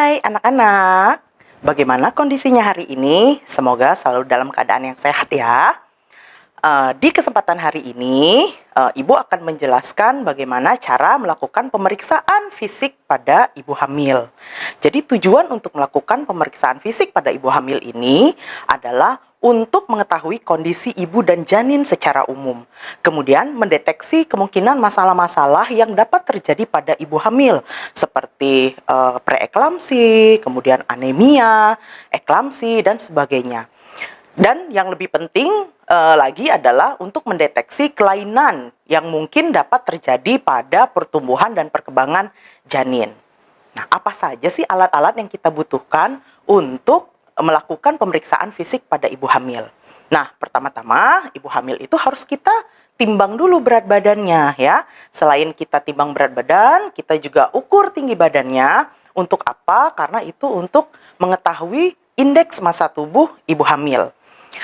Hai anak-anak, bagaimana kondisinya hari ini? Semoga selalu dalam keadaan yang sehat ya. Uh, di kesempatan hari ini, uh, Ibu akan menjelaskan bagaimana cara melakukan pemeriksaan fisik pada ibu hamil. Jadi tujuan untuk melakukan pemeriksaan fisik pada ibu hamil ini adalah untuk mengetahui kondisi ibu dan janin secara umum. Kemudian mendeteksi kemungkinan masalah-masalah yang dapat terjadi pada ibu hamil seperti uh, preeklamsi, kemudian anemia, eklamsi dan sebagainya. Dan yang lebih penting uh, lagi adalah untuk mendeteksi kelainan yang mungkin dapat terjadi pada pertumbuhan dan perkembangan janin. Nah, apa saja sih alat-alat yang kita butuhkan untuk melakukan pemeriksaan fisik pada ibu hamil. Nah, pertama-tama ibu hamil itu harus kita timbang dulu berat badannya ya. Selain kita timbang berat badan, kita juga ukur tinggi badannya. Untuk apa? Karena itu untuk mengetahui indeks massa tubuh ibu hamil.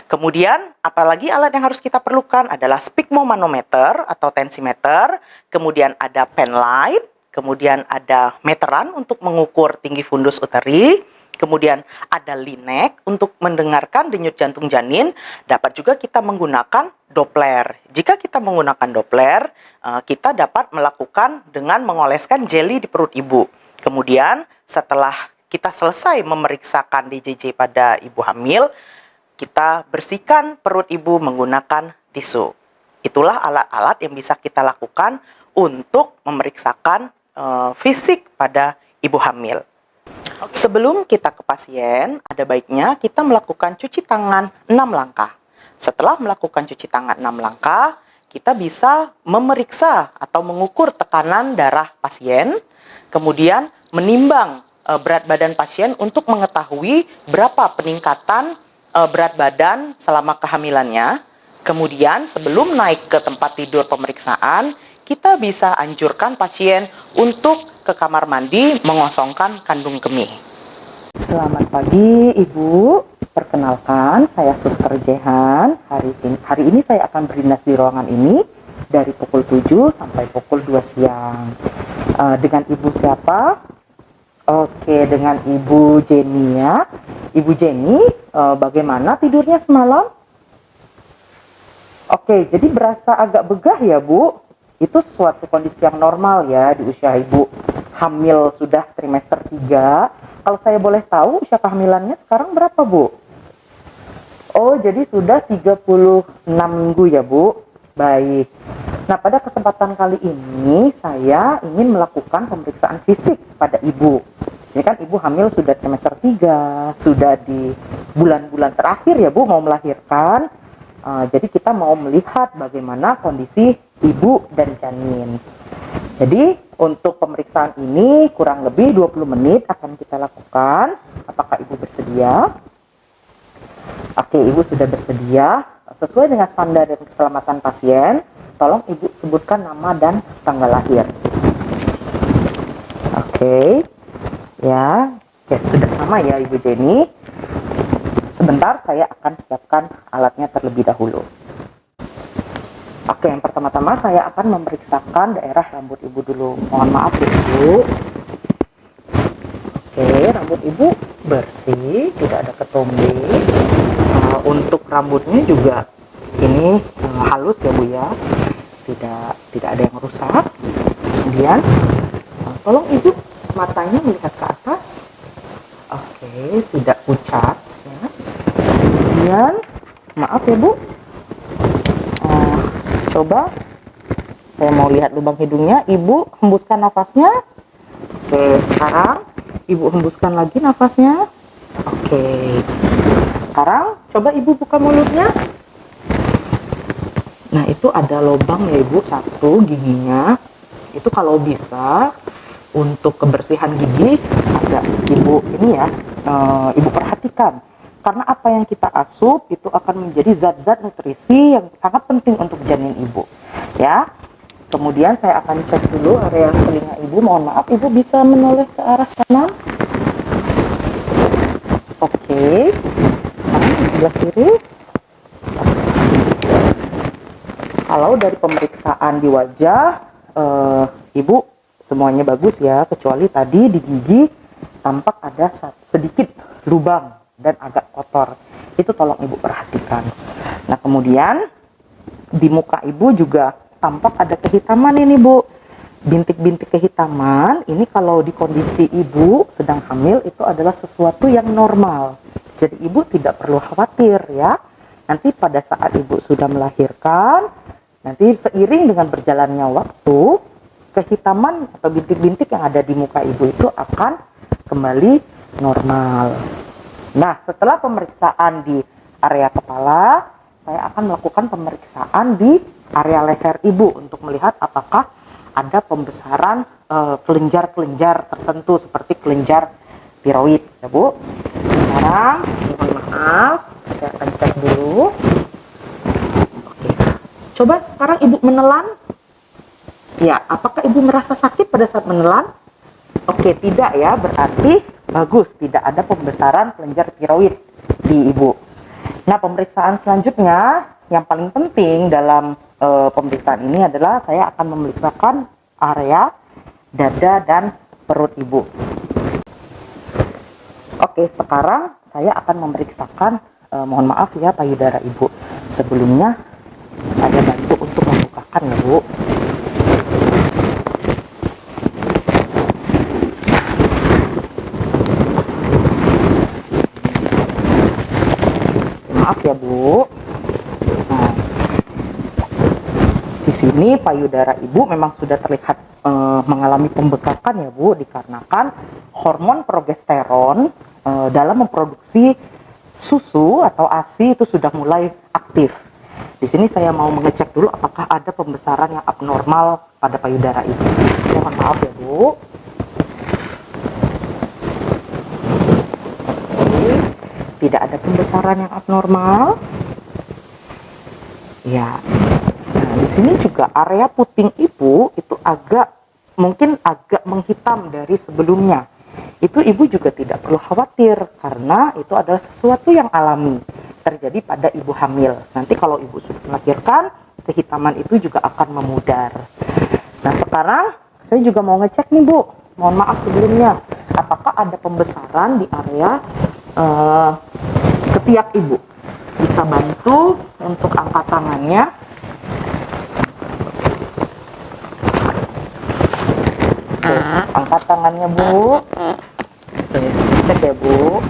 Kemudian, apalagi alat yang harus kita perlukan adalah sphygmomanometer atau tensimeter, kemudian ada pen light, kemudian ada meteran untuk mengukur tinggi fundus uteri, Kemudian ada linek untuk mendengarkan denyut jantung janin. Dapat juga kita menggunakan Doppler. Jika kita menggunakan Doppler, eh, kita dapat melakukan dengan mengoleskan jeli di perut ibu. Kemudian setelah kita selesai memeriksakan DJJ pada ibu hamil, kita bersihkan perut ibu menggunakan tisu. Itulah alat-alat yang bisa kita lakukan untuk memeriksakan uh, fisik pada ibu hamil. Sebelum kita ke pasien, ada baiknya kita melakukan cuci tangan 6 langkah. Setelah melakukan cuci tangan 6 langkah, kita bisa memeriksa atau mengukur tekanan darah pasien, kemudian menimbang e, berat badan pasien untuk mengetahui berapa peningkatan e, berat badan selama kehamilannya. Kemudian sebelum naik ke tempat tidur pemeriksaan, kita bisa anjurkan pasien untuk ke kamar mandi mengosongkan kandung kemih. Selamat pagi Ibu, perkenalkan saya Suster Jehan. Hari ini, hari ini saya akan berdinas di ruangan ini dari pukul 7 sampai pukul 2 siang. Uh, dengan Ibu siapa? Oke, dengan Ibu Jenny ya. Ibu Jenny, uh, bagaimana tidurnya semalam? Oke, jadi berasa agak begah ya Bu? Itu suatu kondisi yang normal ya di usia Ibu hamil sudah trimester 3. Kalau saya boleh tahu usia kehamilannya sekarang berapa, Bu? Oh, jadi sudah 36 minggu ya, Bu. Baik. Nah, pada kesempatan kali ini saya ingin melakukan pemeriksaan fisik pada ibu. Ini kan ibu hamil sudah trimester 3, sudah di bulan-bulan terakhir ya, Bu, mau melahirkan. Uh, jadi kita mau melihat bagaimana kondisi ibu dan janin. Jadi untuk pemeriksaan ini kurang lebih 20 menit akan kita lakukan. Apakah Ibu bersedia? Oke, Ibu sudah bersedia. Sesuai dengan standar dan keselamatan pasien, tolong Ibu sebutkan nama dan tanggal lahir. Oke. Ya, Oke, sudah sama ya Ibu Jenny. Sebentar saya akan siapkan alatnya terlebih dahulu. Oke, yang pertama-tama saya akan memeriksakan daerah rambut ibu dulu. Mohon maaf ibu. Oke, rambut ibu bersih, tidak ada ketombe. Uh, untuk rambutnya juga ini uh, halus ya bu ya, tidak tidak ada yang rusak. Kemudian, uh, tolong ibu matanya melihat ke atas. Oke, tidak pucat. Kemudian, maaf ya bu, coba. Saya mau lihat lubang hidungnya. Ibu hembuskan nafasnya. Oke sekarang. Ibu hembuskan lagi nafasnya. Oke. Sekarang coba ibu buka mulutnya. Nah itu ada lubang ya ibu. Satu giginya. Itu kalau bisa untuk kebersihan gigi agak ibu ini ya e, ibu perhatikan karena apa yang kita asup itu akan menjadi zat-zat nutrisi yang sangat penting untuk janin ibu ya. Kemudian saya akan cek dulu area telinga ibu. Mohon maaf ibu bisa menoleh ke arah kanan? Oke. Sekarang di sebelah kiri. Kalau dari pemeriksaan di wajah uh, ibu semuanya bagus ya kecuali tadi di gigi tampak ada sedikit lubang dan agak kotor. Itu tolong ibu perhatikan. Nah kemudian di muka ibu juga tampak ada kehitaman ini bu. Bintik-bintik kehitaman ini kalau di kondisi ibu sedang hamil itu adalah sesuatu yang normal. Jadi ibu tidak perlu khawatir ya. Nanti pada saat ibu sudah melahirkan, nanti seiring dengan berjalannya waktu, kehitaman atau bintik-bintik yang ada di muka ibu itu akan kembali normal. Nah, setelah pemeriksaan di area kepala, saya akan melakukan pemeriksaan di area leher ibu untuk melihat apakah ada pembesaran eh, kelenjar-kelenjar tertentu seperti kelenjar tiroid ya Bu. Sekarang mohon maaf, saya akan cek dulu. Oke. Coba sekarang Ibu menelan. Ya, apakah Ibu merasa sakit pada saat menelan? Oke, tidak ya, berarti bagus, tidak ada pembesaran kelenjar tiroid di Ibu. Nah, pemeriksaan selanjutnya yang paling penting dalam e, pemeriksaan ini adalah saya akan memeriksakan area dada dan perut ibu. Oke, sekarang saya akan memeriksakan e, mohon maaf ya payudara ibu. Sebelumnya saya bantu untuk membukakan ya, Bu. maaf ya Bu. Nah, di sini payudara ibu memang sudah terlihat e, mengalami pembekakan ya Bu, dikarenakan hormon progesteron e, dalam memproduksi susu atau ASI itu sudah mulai aktif. Di sini saya mau mengecek dulu apakah ada pembesaran yang abnormal pada payudara ibu. Mohon maaf ya Bu. Tidak ada pembesaran yang abnormal. Ya. Nah, di sini juga area puting ibu itu agak mungkin agak menghitam dari sebelumnya. Itu ibu juga tidak perlu khawatir karena itu adalah sesuatu yang alami terjadi pada ibu hamil. Nanti kalau ibu sudah melahirkan, kehitaman itu juga akan memudar. Nah, sekarang saya juga mau ngecek nih, Bu. Mohon maaf sebelumnya, apakah ada pembesaran di area uh, ketiak ibu. Bisa bantu untuk angkat tangannya. Oke, angkat tangannya bu. Oke, sedikit ya bu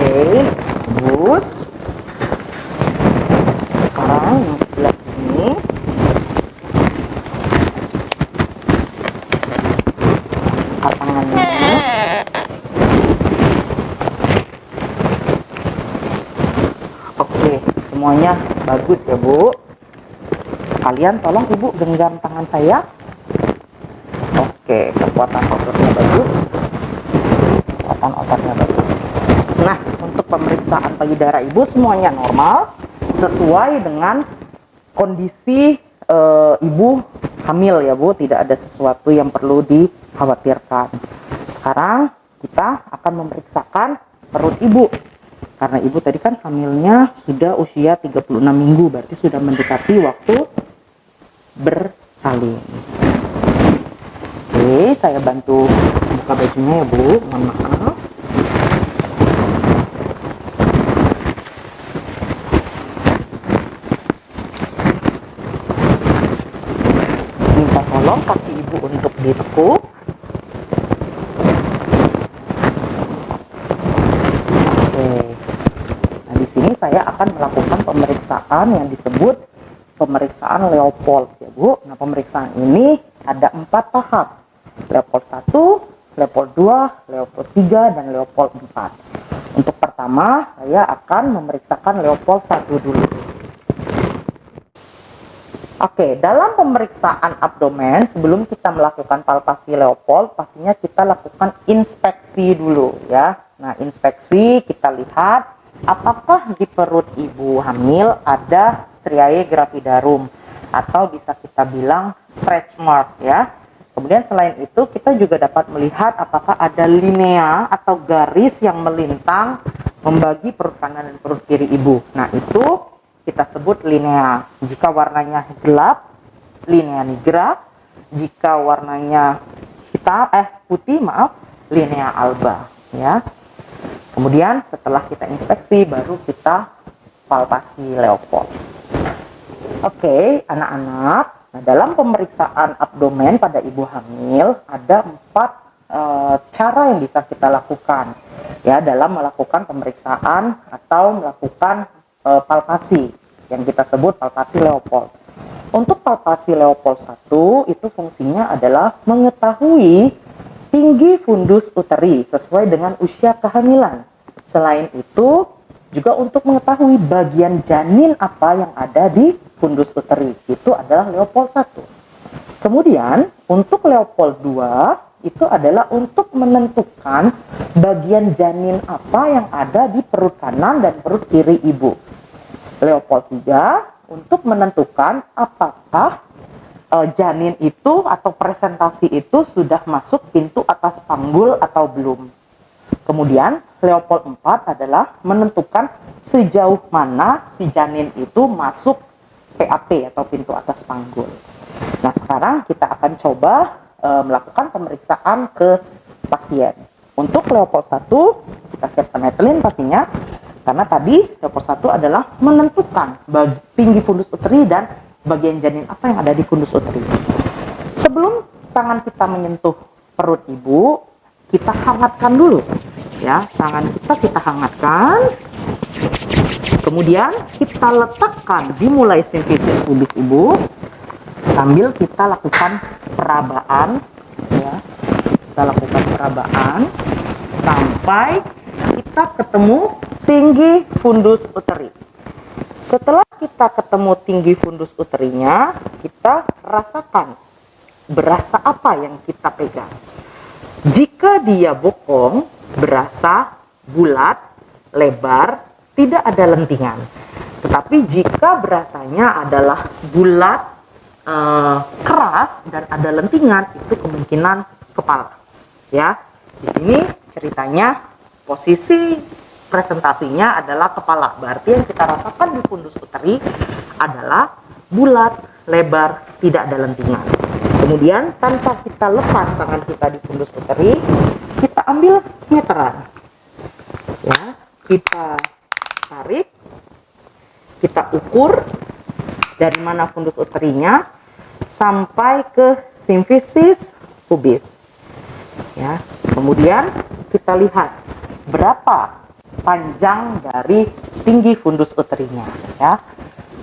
Oke, bus sekarang yang sebelah sini tangannya oke semuanya bagus ya bu sekalian tolong ibu genggam tangan saya. Oke kekuatan ototnya bagus. Kekuatan ototnya bagus. Nah untuk pemeriksaan payudara ibu semuanya normal sesuai dengan kondisi e, ibu hamil ya bu. Tidak ada sesuatu yang perlu dikhawatirkan. Sekarang kita akan memeriksakan perut ibu. Karena ibu tadi kan hamilnya sudah usia 36 minggu berarti sudah mendekati waktu bersalin. Oke saya bantu buka bajunya ya bu. Mohon maaf. Minta tolong kaki ibu untuk ditekuk. Saya akan melakukan pemeriksaan yang disebut pemeriksaan Leopold ya Bu. Nah pemeriksaan ini ada empat tahap. Leopold 1, Leopold 2, Leopold 3, dan Leopold 4. Untuk pertama saya akan memeriksakan Leopold 1 dulu. Oke, dalam pemeriksaan abdomen sebelum kita melakukan palpasi Leopold, pastinya kita lakukan inspeksi dulu ya. Nah, inspeksi kita lihat apakah di perut ibu hamil ada striae gravidarum atau bisa kita bilang stretch mark ya. Kemudian selain itu kita juga dapat melihat apakah ada linea atau garis yang melintang membagi perut kanan dan perut kiri ibu. Nah itu kita sebut linea. Jika warnanya gelap linea nigra. Jika warnanya hitam eh putih maaf linea alba ya. Kemudian setelah kita inspeksi baru kita palpasi Leopold. Oke, anak-anak. Nah, dalam pemeriksaan abdomen pada ibu hamil ada empat e, cara yang bisa kita lakukan ya dalam melakukan pemeriksaan atau melakukan e, palpasi yang kita sebut palpasi Leopold. Untuk palpasi Leopold 1 itu fungsinya adalah mengetahui tinggi fundus uteri sesuai dengan usia kehamilan. Selain itu, juga untuk mengetahui bagian janin apa yang ada di fundus uteri. Itu adalah Leopold 1. Kemudian, untuk Leopold 2 itu adalah untuk menentukan bagian janin apa yang ada di perut kanan dan perut kiri ibu. Leopold 3 untuk menentukan apakah uh, janin itu atau presentasi itu sudah masuk pintu atas panggul atau belum. Kemudian Leopold 4 adalah menentukan sejauh mana si janin itu masuk PAP atau pintu atas panggul. Nah sekarang kita akan coba uh, melakukan pemeriksaan ke pasien. Untuk Leopold 1 kita siapkan netelin pastinya karena tadi dapur satu adalah menentukan tinggi fundus uteri dan bagian janin apa yang ada di fundus uteri. Sebelum tangan kita menyentuh perut ibu, kita hangatkan dulu. Ya, tangan kita kita hangatkan. Kemudian kita letakkan dimulai simfisis pubis ibu sambil kita lakukan perabaan ya. Kita lakukan perabaan sampai kita ketemu tinggi fundus uteri. Setelah kita ketemu tinggi fundus uterinya, kita rasakan berasa apa yang kita pegang. Jika dia bokong, berasa bulat, lebar, tidak ada lentingan. Tetapi jika berasanya adalah bulat, eh, keras dan ada lentingan, itu kemungkinan kepala. Ya, di sini ceritanya posisi presentasinya adalah kepala. Berarti yang kita rasakan di fundus uteri adalah bulat, lebar, tidak ada lentingan. Kemudian tanpa kita lepas tangan kita di fundus uteri, kita ambil meteran. Ya, kita tarik, kita ukur dari mana fundus uterinya sampai ke simfisis pubis. Ya, kemudian kita lihat berapa panjang dari tinggi fundus uterinya ya.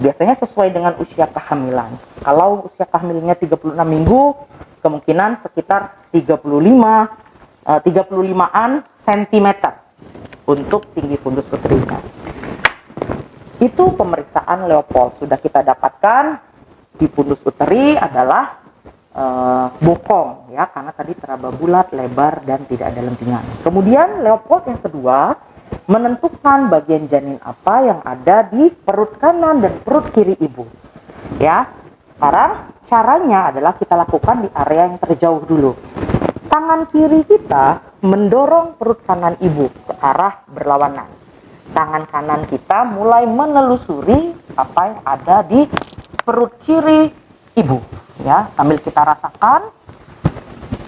Biasanya sesuai dengan usia kehamilan. Kalau usia kehamilannya 36 minggu, kemungkinan sekitar 35 uh, 35-an sentimeter untuk tinggi fundus uterinya. Itu pemeriksaan Leopold sudah kita dapatkan di fundus uteri adalah uh, bokong ya karena tadi teraba bulat, lebar dan tidak ada lentingan. Kemudian Leopold yang kedua menentukan bagian janin apa yang ada di perut kanan dan perut kiri ibu. Ya, sekarang caranya adalah kita lakukan di area yang terjauh dulu. Tangan kiri kita mendorong perut kanan ibu ke arah berlawanan. Tangan kanan kita mulai menelusuri apa yang ada di perut kiri ibu. Ya, sambil kita rasakan,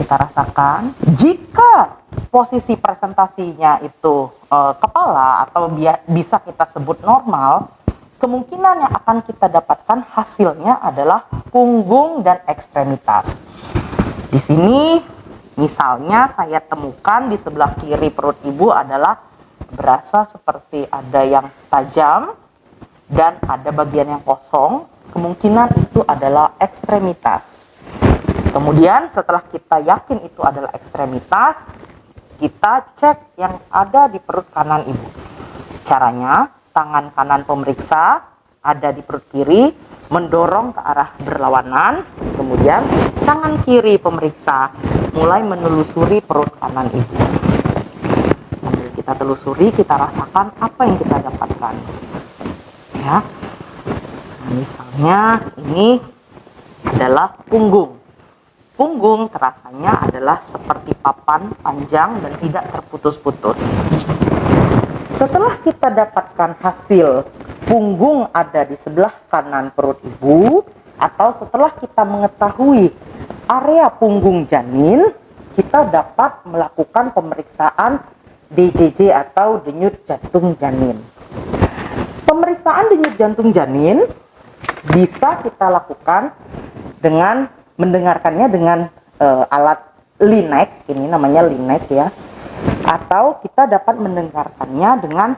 kita rasakan jika posisi presentasinya itu e, kepala atau bisa kita sebut normal, kemungkinan yang akan kita dapatkan hasilnya adalah punggung dan ekstremitas. Di sini misalnya saya temukan di sebelah kiri perut ibu adalah berasa seperti ada yang tajam dan ada bagian yang kosong, kemungkinan itu adalah ekstremitas. Kemudian setelah kita yakin itu adalah ekstremitas, kita cek yang ada di perut kanan ibu. Caranya, tangan kanan pemeriksa ada di perut kiri, mendorong ke arah berlawanan, kemudian tangan kiri pemeriksa mulai menelusuri perut kanan ibu. Kita telusuri, kita rasakan apa yang kita dapatkan. Ya, nah, misalnya ini adalah punggung. Punggung terasanya adalah seperti papan panjang dan tidak terputus-putus. Setelah kita dapatkan hasil punggung ada di sebelah kanan perut ibu, atau setelah kita mengetahui area punggung janin, kita dapat melakukan pemeriksaan DJJ atau denyut jantung janin. Pemeriksaan denyut jantung janin bisa kita lakukan dengan mendengarkannya dengan uh, alat linek, ini namanya linek ya, atau kita dapat mendengarkannya dengan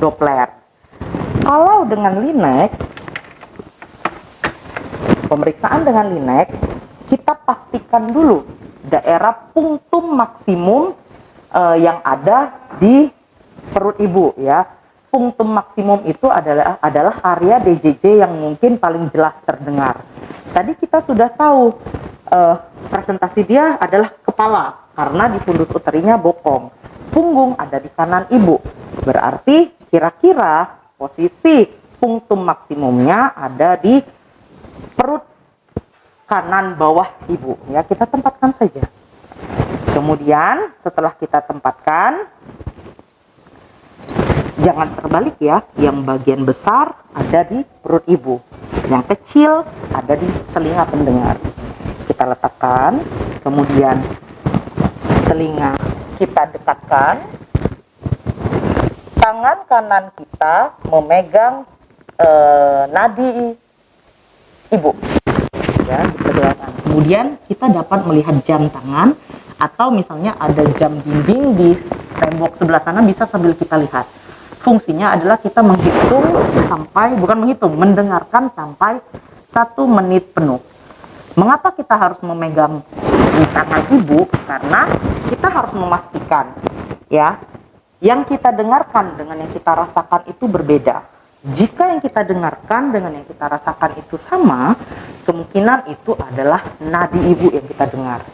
Doppler. Kalau dengan linek, pemeriksaan dengan linek, kita pastikan dulu daerah punktum maksimum uh, yang ada di perut ibu ya. Punktum maksimum itu adalah adalah area DJJ yang mungkin paling jelas terdengar. Tadi kita sudah tahu uh, presentasi dia adalah kepala karena di fundus uterinya bokong. Punggung ada di kanan ibu. Berarti kira-kira posisi punktum maksimumnya ada di perut kanan bawah ibu ya kita tempatkan saja kemudian setelah kita tempatkan jangan terbalik ya yang bagian besar ada di perut ibu yang kecil ada di telinga pendengar. Kita letakkan kemudian telinga kita dekatkan. Tangan kanan kita memegang eh, nadi ibu. Ya kemudian kita dapat melihat jam tangan atau misalnya ada jam dinding di tembok sebelah sana bisa sambil kita lihat. Fungsinya adalah kita menghitung sampai bukan menghitung mendengarkan sampai satu menit penuh. Mengapa kita harus memegang di tangan ibu? Karena kita harus memastikan ya yang kita dengarkan dengan yang kita rasakan itu berbeda. Jika yang kita dengarkan dengan yang kita rasakan itu sama, kemungkinan itu adalah nadi ibu yang kita dengar.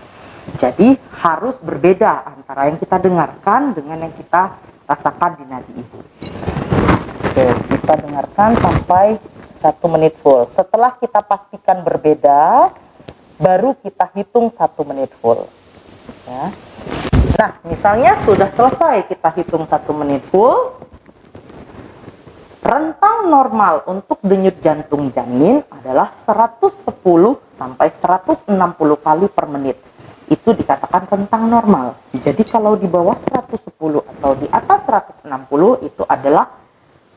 Jadi harus berbeda antara yang kita dengarkan dengan yang kita rasakan di nadi ibu. Oke, kita dengarkan sampai satu menit full. Setelah kita pastikan berbeda, baru kita hitung satu menit full. Ya. Nah, misalnya sudah selesai kita hitung satu menit full, Rentang normal untuk denyut jantung janin adalah 110 sampai 160 kali per menit. Itu dikatakan rentang normal. Jadi kalau di bawah 110 atau di atas 160 itu adalah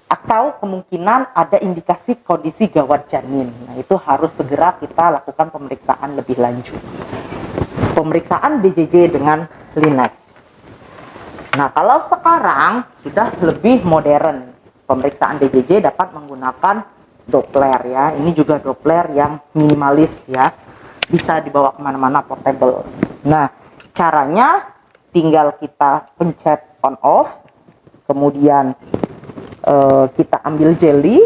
atau kemungkinan ada indikasi kondisi gawat janin. Nah, itu harus segera kita lakukan pemeriksaan lebih lanjut. Pemeriksaan DJJ dengan linek. Nah, kalau sekarang sudah lebih modern, pemeriksaan DJJ dapat menggunakan Doppler ya. Ini juga Doppler yang minimalis ya. Bisa dibawa ke mana-mana portable. Nah, caranya tinggal kita pencet on off. Kemudian uh, kita ambil jelly.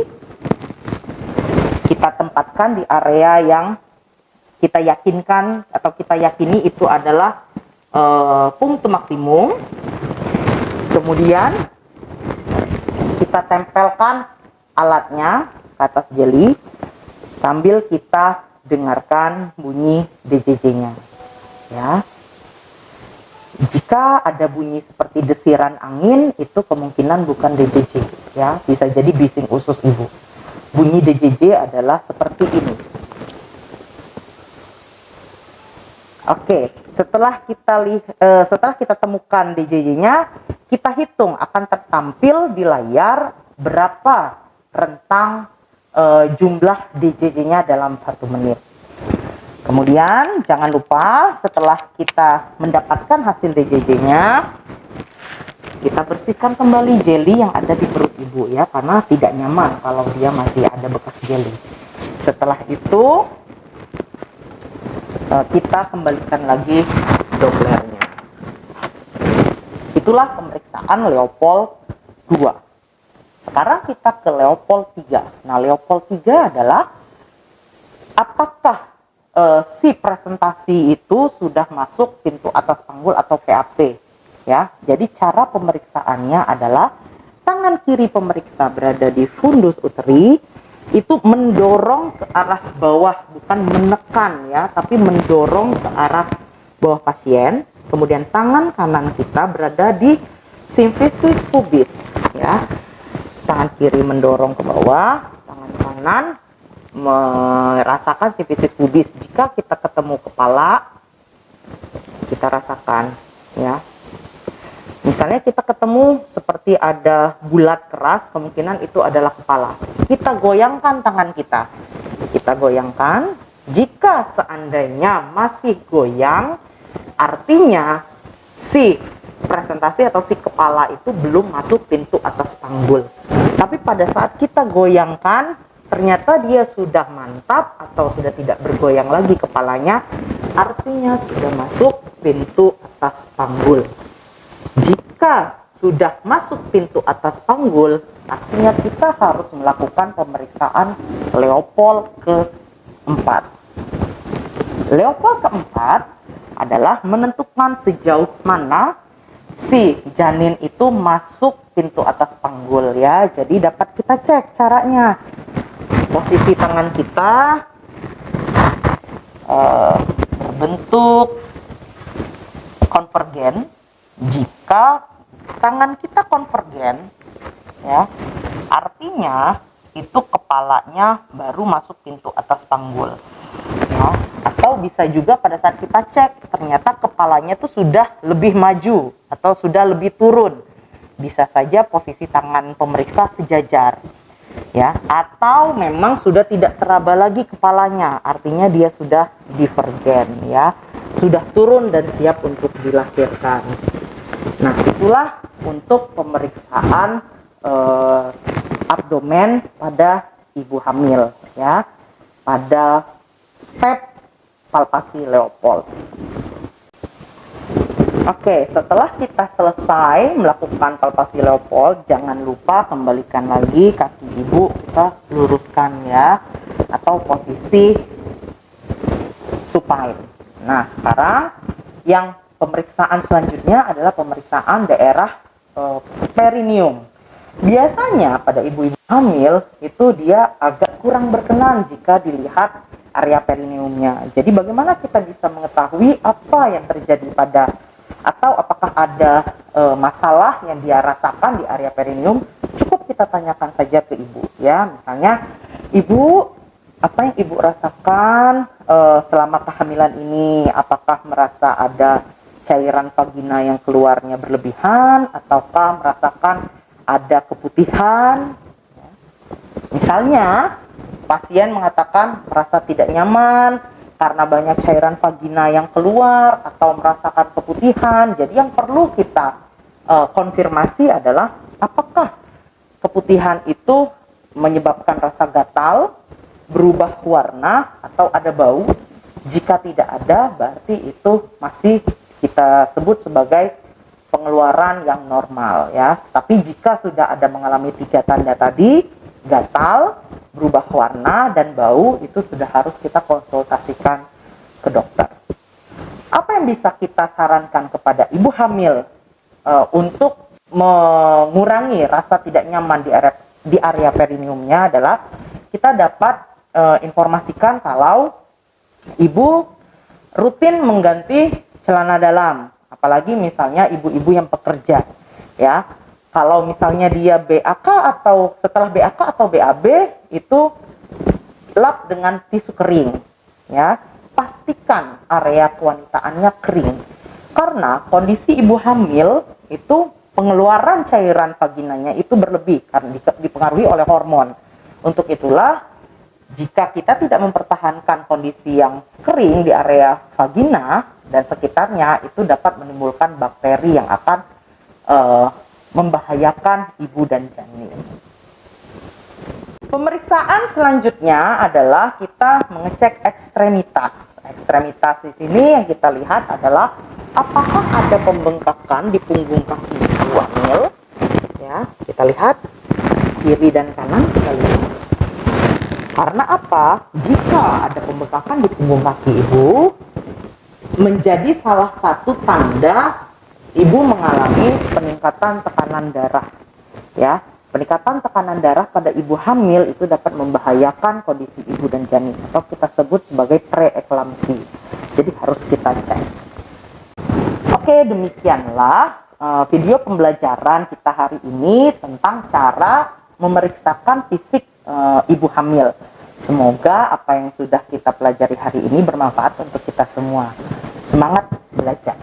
Kita tempatkan di area yang kita yakinkan atau kita yakini itu adalah punktum maksimum. Kemudian kita tempelkan alatnya ke atas jeli sambil kita dengarkan bunyi DJJ-nya. Ya. Jika ada bunyi seperti desiran angin, itu kemungkinan bukan DJJ, ya. Bisa jadi bising usus ibu. Bunyi DJJ adalah seperti ini. Oke, setelah kita li, uh, setelah kita temukan DJJ-nya, kita hitung akan tertampil di layar berapa rentang e, jumlah DJJ-nya dalam satu menit. Kemudian jangan lupa setelah kita mendapatkan hasil DJJ-nya, kita bersihkan kembali jelly yang ada di perut ibu ya, karena tidak nyaman kalau dia masih ada bekas jelly. Setelah itu e, kita kembalikan lagi Dopplernya. Itulah pemeriksaan Leopold 2. Sekarang kita ke Leopold 3. Nah, Leopold 3 adalah apakah e, si presentasi itu sudah masuk pintu atas panggul atau PAP ya. Jadi cara pemeriksaannya adalah tangan kiri pemeriksa berada di fundus uteri itu mendorong ke arah bawah bukan menekan ya, tapi mendorong ke arah bawah pasien kemudian tangan kanan kita berada di simfisis pubis ya tangan kiri mendorong ke bawah tangan kanan merasakan sifisis pubis. Jika kita ketemu kepala, kita rasakan ya. Misalnya kita ketemu seperti ada bulat keras, kemungkinan itu adalah kepala. Kita goyangkan tangan kita. Kita goyangkan. Jika seandainya masih goyang, artinya si presentasi atau si kepala itu belum masuk pintu atas panggul. Tapi pada saat kita goyangkan, ternyata dia sudah mantap atau sudah tidak bergoyang lagi kepalanya, artinya sudah masuk pintu atas panggul. Jika sudah masuk pintu atas panggul, artinya kita harus melakukan pemeriksaan Leopold keempat. Leopold keempat adalah menentukan sejauh mana si janin itu masuk pintu atas panggul ya. Jadi dapat kita cek caranya. Posisi tangan kita uh, berbentuk konvergen jika tangan kita konvergen ya artinya itu kepalanya baru masuk pintu atas panggul. Atau bisa juga pada saat kita cek ternyata kepalanya itu sudah lebih maju atau sudah lebih turun. Bisa saja posisi tangan pemeriksa sejajar ya. Atau memang sudah tidak teraba lagi kepalanya artinya dia sudah divergen ya. Sudah turun dan siap untuk dilahirkan. Nah, itulah untuk pemeriksaan eh, abdomen pada ibu hamil ya. Pada step palpasi Leopold. Oke, setelah kita selesai melakukan palpasi Leopold, jangan lupa kembalikan lagi kaki ibu kita luruskan ya atau posisi supine. Nah, sekarang yang pemeriksaan selanjutnya adalah pemeriksaan daerah e, perineum. Biasanya pada ibu-ibu hamil itu dia agak kurang berkenan jika dilihat area perineumnya. Jadi bagaimana kita bisa mengetahui apa yang terjadi pada atau apakah ada e, masalah yang dia rasakan di area perineum? Cukup kita tanyakan saja ke ibu ya. Misalnya, ibu apa yang ibu rasakan e, selama kehamilan ini? Apakah merasa ada cairan vagina yang keluarnya berlebihan ataukah merasakan ada keputihan misalnya pasien mengatakan merasa tidak nyaman karena banyak cairan vagina yang keluar atau merasakan keputihan jadi yang perlu kita uh, konfirmasi adalah apakah keputihan itu menyebabkan rasa gatal berubah warna atau ada bau jika tidak ada berarti itu masih kita sebut sebagai pengeluaran yang normal ya. Tapi jika sudah ada mengalami tiga tanda tadi, gatal, berubah warna dan bau itu sudah harus kita konsultasikan ke dokter. Apa yang bisa kita sarankan kepada ibu hamil uh, untuk mengurangi rasa tidak nyaman di area di area perineumnya adalah kita dapat uh, informasikan kalau ibu rutin mengganti celana dalam, apalagi misalnya ibu-ibu yang pekerja, ya. Kalau misalnya dia BAK atau setelah BAK atau BAB itu lap dengan tisu kering, ya. Pastikan area kewanitaannya kering. Karena kondisi ibu hamil itu pengeluaran cairan vaginanya itu berlebih karena dipengaruhi oleh hormon. Untuk itulah jika kita tidak mempertahankan kondisi yang kering di area vagina, dan sekitarnya itu dapat menimbulkan bakteri yang akan uh, membahayakan ibu dan janin. Pemeriksaan selanjutnya adalah kita mengecek ekstremitas. Ekstremitas di sini yang kita lihat adalah apakah ada pembengkakan di punggung kaki ibu hamil. Ya, kita lihat kiri dan kanan kita lihat. Karena apa? Jika ada pembengkakan di punggung kaki ibu, menjadi salah satu tanda ibu mengalami peningkatan tekanan darah. Ya, peningkatan tekanan darah pada ibu hamil itu dapat membahayakan kondisi ibu dan janin atau kita sebut sebagai preeklamsi. Jadi harus kita cek. Oke, demikianlah uh, video pembelajaran kita hari ini tentang cara memeriksakan fisik uh, ibu hamil. Semoga apa yang sudah kita pelajari hari ini bermanfaat untuk kita semua. Semangat belajar.